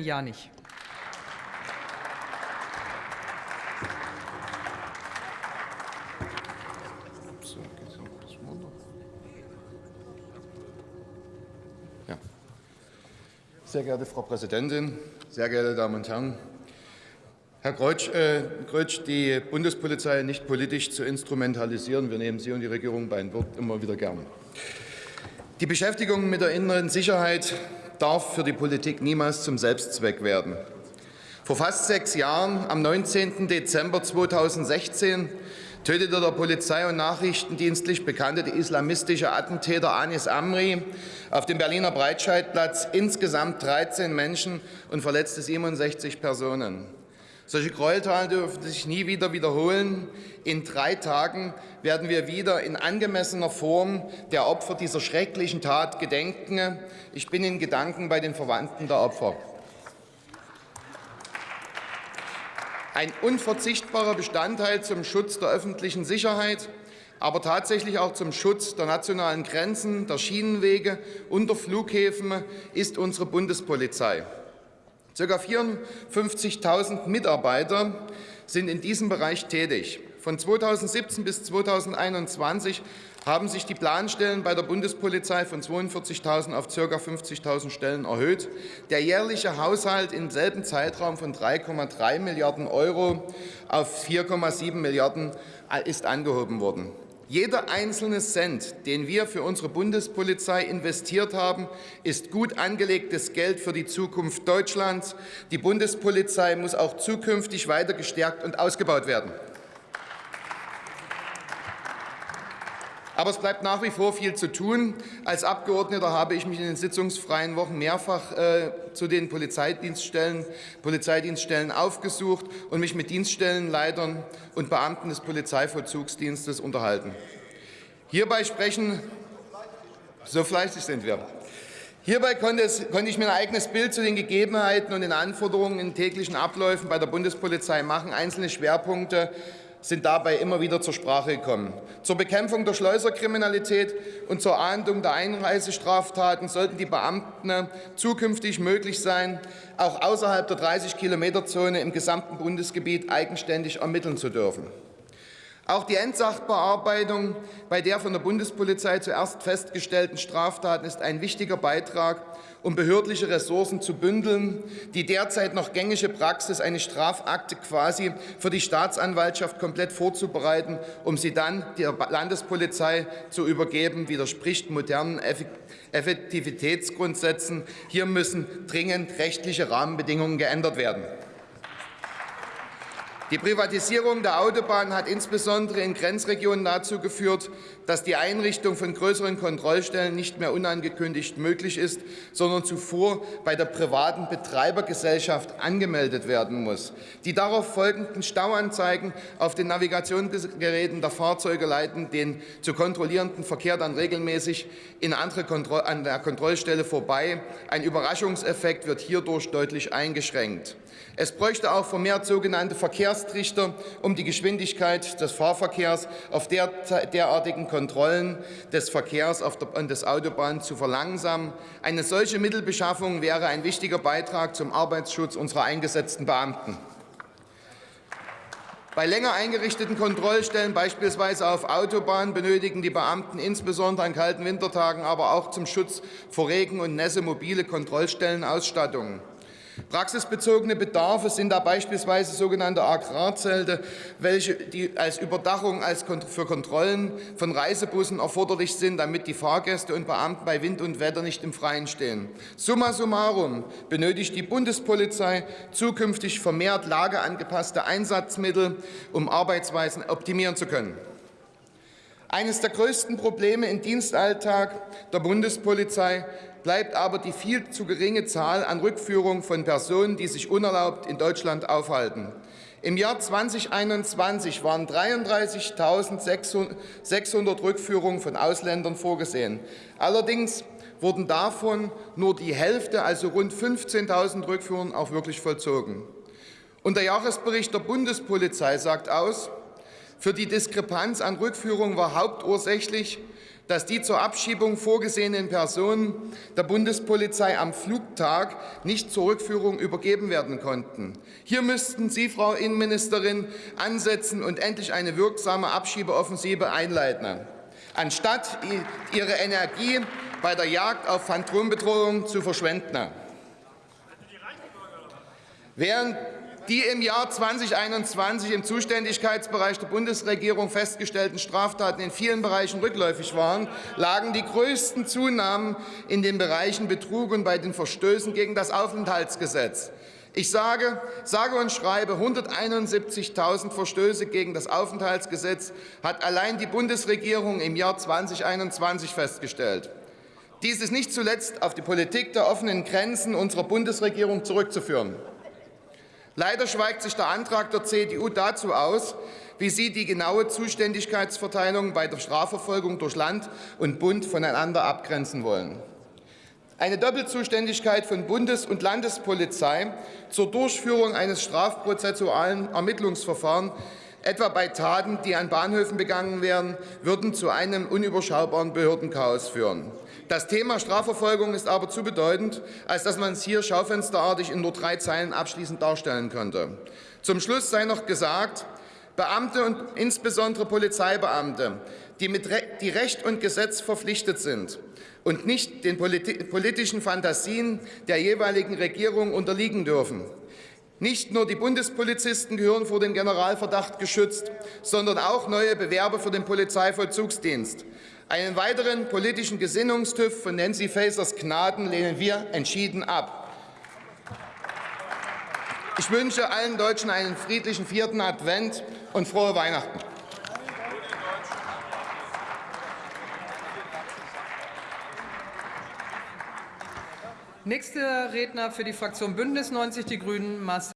Ja nicht. Sehr geehrte Frau Präsidentin, sehr geehrte Damen und Herren! Herr Kreutsch, äh, die Bundespolizei nicht politisch zu instrumentalisieren. Wir nehmen Sie und die Regierung beim Wort immer wieder gern. Die Beschäftigung mit der inneren Sicherheit darf für die Politik niemals zum Selbstzweck werden. Vor fast sechs Jahren, am 19. Dezember 2016, tötete der Polizei- und Nachrichtendienstlich bekannte islamistische Attentäter Anis Amri auf dem Berliner Breitscheidplatz insgesamt 13 Menschen und verletzte 67 Personen. Solche Gräueltaten dürfen sich nie wieder wiederholen. In drei Tagen werden wir wieder in angemessener Form der Opfer dieser schrecklichen Tat gedenken. Ich bin in Gedanken bei den Verwandten der Opfer. Ein unverzichtbarer Bestandteil zum Schutz der öffentlichen Sicherheit, aber tatsächlich auch zum Schutz der nationalen Grenzen, der Schienenwege und der Flughäfen ist unsere Bundespolizei. Ca. 54.000 Mitarbeiter sind in diesem Bereich tätig. Von 2017 bis 2021 haben sich die Planstellen bei der Bundespolizei von 42.000 auf ca. 50.000 Stellen erhöht. Der jährliche Haushalt im selben Zeitraum von 3,3 Milliarden Euro auf 4,7 Milliarden ist angehoben worden. Jeder einzelne Cent, den wir für unsere Bundespolizei investiert haben, ist gut angelegtes Geld für die Zukunft Deutschlands. Die Bundespolizei muss auch zukünftig weiter gestärkt und ausgebaut werden. Aber es bleibt nach wie vor viel zu tun. Als Abgeordneter habe ich mich in den sitzungsfreien Wochen mehrfach äh, zu den Polizeidienststellen, Polizeidienststellen aufgesucht und mich mit Dienststellenleitern und Beamten des Polizeivollzugsdienstes unterhalten. Hierbei sprechen, so fleißig sind wir, Hierbei konnte, es, konnte, ich mir ein eigenes Bild zu den Gegebenheiten und den Anforderungen in täglichen Abläufen bei der Bundespolizei machen. Einzelne Schwerpunkte sind dabei immer wieder zur Sprache gekommen. Zur Bekämpfung der Schleuserkriminalität und zur Ahndung der Einreisestraftaten sollten die Beamten zukünftig möglich sein, auch außerhalb der 30-Kilometer-Zone im gesamten Bundesgebiet eigenständig ermitteln zu dürfen. Auch die Endsachbearbeitung bei der von der Bundespolizei zuerst festgestellten Straftaten ist ein wichtiger Beitrag, um behördliche Ressourcen zu bündeln. Die derzeit noch gängige Praxis, eine Strafakte quasi für die Staatsanwaltschaft komplett vorzubereiten, um sie dann der Landespolizei zu übergeben, widerspricht modernen Effektivitätsgrundsätzen. Hier müssen dringend rechtliche Rahmenbedingungen geändert werden. Die Privatisierung der Autobahnen hat insbesondere in Grenzregionen dazu geführt, dass die Einrichtung von größeren Kontrollstellen nicht mehr unangekündigt möglich ist, sondern zuvor bei der privaten Betreibergesellschaft angemeldet werden muss. Die darauf folgenden Stauanzeigen auf den Navigationsgeräten der Fahrzeuge leiten den zu kontrollierenden Verkehr dann regelmäßig in andere an der Kontrollstelle vorbei. Ein Überraschungseffekt wird hierdurch deutlich eingeschränkt. Es bräuchte auch vermehrt sogenannte Verkehrstrichter, um die Geschwindigkeit des Fahrverkehrs auf der, derartigen Kontrollen des Verkehrs auf der, des Autobahn zu verlangsamen. Eine solche Mittelbeschaffung wäre ein wichtiger Beitrag zum Arbeitsschutz unserer eingesetzten Beamten. Bei länger eingerichteten Kontrollstellen, beispielsweise auf Autobahnen, benötigen die Beamten insbesondere an kalten Wintertagen, aber auch zum Schutz vor Regen und Nässe mobile Kontrollstellenausstattungen. Praxisbezogene Bedarfe sind da beispielsweise sogenannte Agrarzelte, welche die als Überdachung als für Kontrollen von Reisebussen erforderlich sind, damit die Fahrgäste und Beamten bei Wind und Wetter nicht im Freien stehen. Summa summarum benötigt die Bundespolizei zukünftig vermehrt lageangepasste Einsatzmittel, um Arbeitsweisen optimieren zu können. Eines der größten Probleme im Dienstalltag der Bundespolizei bleibt aber die viel zu geringe Zahl an Rückführungen von Personen, die sich unerlaubt in Deutschland aufhalten. Im Jahr 2021 waren 33.600 Rückführungen von Ausländern vorgesehen. Allerdings wurden davon nur die Hälfte, also rund 15.000 Rückführungen, auch wirklich vollzogen. Und der Jahresbericht der Bundespolizei sagt aus, für die Diskrepanz an Rückführungen war hauptursächlich dass die zur Abschiebung vorgesehenen Personen der Bundespolizei am Flugtag nicht zur Rückführung übergeben werden konnten. Hier müssten Sie, Frau Innenministerin, ansetzen und endlich eine wirksame Abschiebeoffensive einleiten, anstatt Ihre Energie bei der Jagd auf Phantombedrohungen zu verschwenden. Während die im Jahr 2021 im Zuständigkeitsbereich der Bundesregierung festgestellten Straftaten in vielen Bereichen rückläufig waren, lagen die größten Zunahmen in den Bereichen Betrug und bei den Verstößen gegen das Aufenthaltsgesetz. Ich sage, sage und schreibe, 171.000 Verstöße gegen das Aufenthaltsgesetz hat allein die Bundesregierung im Jahr 2021 festgestellt. Dies ist nicht zuletzt auf die Politik der offenen Grenzen unserer Bundesregierung zurückzuführen. Leider schweigt sich der Antrag der CDU dazu aus, wie sie die genaue Zuständigkeitsverteilung bei der Strafverfolgung durch Land und Bund voneinander abgrenzen wollen. Eine Doppelzuständigkeit von Bundes- und Landespolizei zur Durchführung eines strafprozessualen Ermittlungsverfahrens etwa bei Taten, die an Bahnhöfen begangen werden, würden zu einem unüberschaubaren Behördenchaos führen. Das Thema Strafverfolgung ist aber zu bedeutend, als dass man es hier schaufensterartig in nur drei Zeilen abschließend darstellen könnte. Zum Schluss sei noch gesagt, Beamte und insbesondere Polizeibeamte, die mit Re die Recht und Gesetz verpflichtet sind und nicht den politischen Fantasien der jeweiligen Regierung unterliegen dürfen, nicht nur die Bundespolizisten gehören vor dem Generalverdacht geschützt, sondern auch neue Bewerber für den Polizeivollzugsdienst. Einen weiteren politischen Gesinnungstüff von Nancy Fasers Gnaden lehnen wir entschieden ab. Ich wünsche allen Deutschen einen friedlichen vierten Advent und frohe Weihnachten. Nächster Redner für die Fraktion Bündnis 90 Die Grünen, Marcel